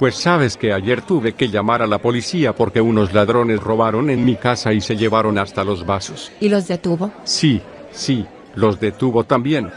Pues sabes que ayer tuve que llamar a la policía porque unos ladrones robaron en mi casa y se llevaron hasta los vasos. ¿Y los detuvo? Sí, sí, los detuvo también.